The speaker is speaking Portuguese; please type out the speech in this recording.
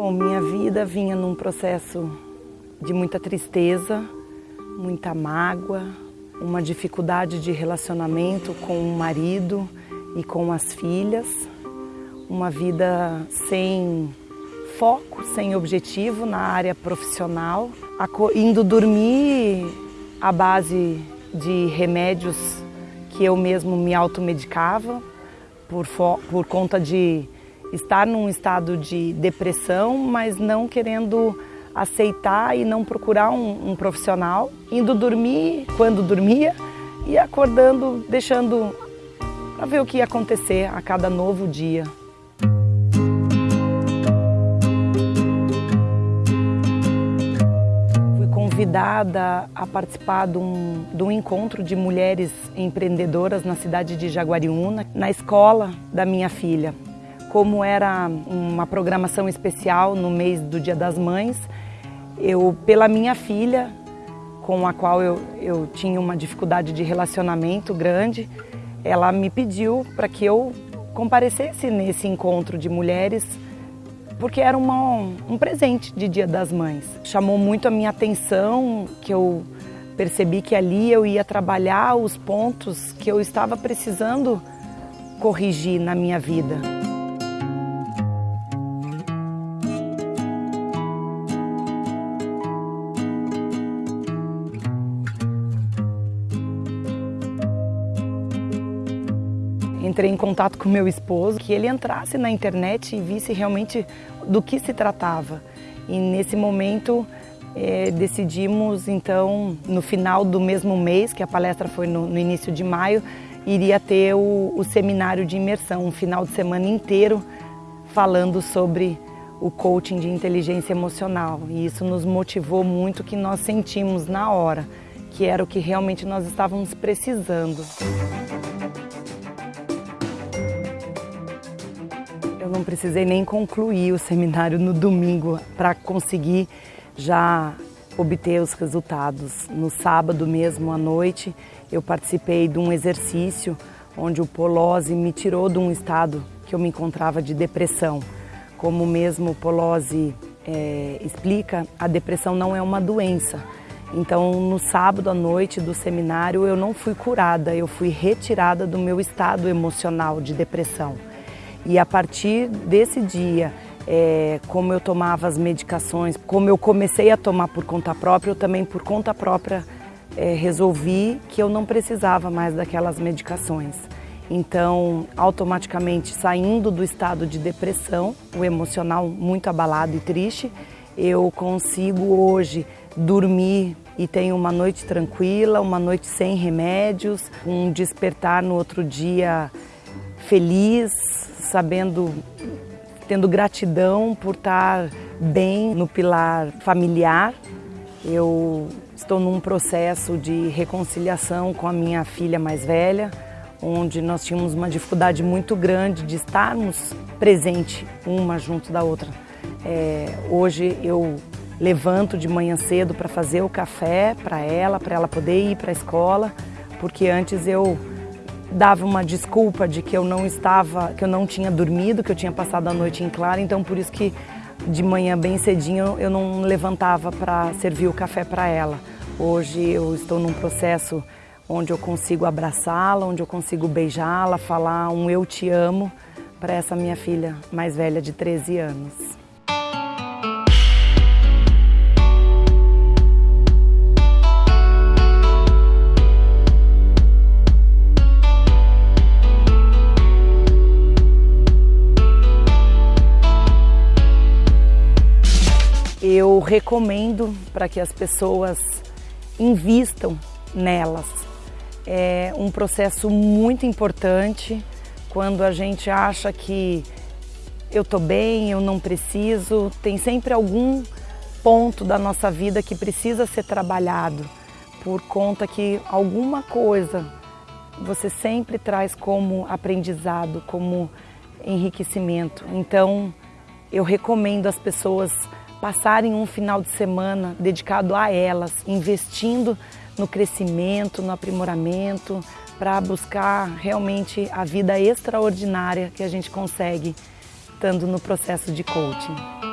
Bom, minha vida vinha num processo de muita tristeza, muita mágoa, uma dificuldade de relacionamento com o marido e com as filhas, uma vida sem foco, sem objetivo na área profissional, indo dormir à base de remédios que eu mesmo me automedicava por, por conta de estar num estado de depressão, mas não querendo aceitar e não procurar um, um profissional, indo dormir quando dormia e acordando, deixando para ver o que ia acontecer a cada novo dia. Fui convidada a participar de um, de um encontro de mulheres empreendedoras na cidade de Jaguariúna, na escola da minha filha como era uma programação especial no mês do Dia das Mães, eu, pela minha filha, com a qual eu, eu tinha uma dificuldade de relacionamento grande, ela me pediu para que eu comparecesse nesse encontro de mulheres, porque era uma, um presente de Dia das Mães. Chamou muito a minha atenção, que eu percebi que ali eu ia trabalhar os pontos que eu estava precisando corrigir na minha vida. Entrei em contato com meu esposo, que ele entrasse na internet e visse realmente do que se tratava. E nesse momento é, decidimos, então, no final do mesmo mês, que a palestra foi no, no início de maio, iria ter o, o seminário de imersão, um final de semana inteiro falando sobre o coaching de inteligência emocional. E isso nos motivou muito que nós sentimos na hora, que era o que realmente nós estávamos precisando. Não precisei nem concluir o seminário no domingo para conseguir já obter os resultados. No sábado mesmo à noite, eu participei de um exercício onde o Polose me tirou de um estado que eu me encontrava de depressão. Como mesmo o Polose é, explica, a depressão não é uma doença. Então, no sábado à noite do seminário, eu não fui curada, eu fui retirada do meu estado emocional de depressão. E a partir desse dia, é, como eu tomava as medicações, como eu comecei a tomar por conta própria, eu também por conta própria é, resolvi que eu não precisava mais daquelas medicações. Então, automaticamente saindo do estado de depressão, o emocional muito abalado e triste, eu consigo hoje dormir e tenho uma noite tranquila, uma noite sem remédios, um despertar no outro dia feliz, sabendo, tendo gratidão por estar bem no pilar familiar. Eu estou num processo de reconciliação com a minha filha mais velha, onde nós tínhamos uma dificuldade muito grande de estarmos presente uma junto da outra. É, hoje eu levanto de manhã cedo para fazer o café para ela, para ela poder ir para a escola, porque antes eu dava uma desculpa de que eu não estava, que eu não tinha dormido, que eu tinha passado a noite em claro, então por isso que de manhã bem cedinho eu não levantava para servir o café para ela. Hoje eu estou num processo onde eu consigo abraçá-la, onde eu consigo beijá-la, falar um eu te amo para essa minha filha mais velha de 13 anos. Recomendo para que as pessoas invistam nelas. É um processo muito importante quando a gente acha que eu estou bem, eu não preciso, tem sempre algum ponto da nossa vida que precisa ser trabalhado por conta que alguma coisa você sempre traz como aprendizado, como enriquecimento. Então, eu recomendo às pessoas passarem um final de semana dedicado a elas, investindo no crescimento, no aprimoramento, para buscar realmente a vida extraordinária que a gente consegue estando no processo de coaching.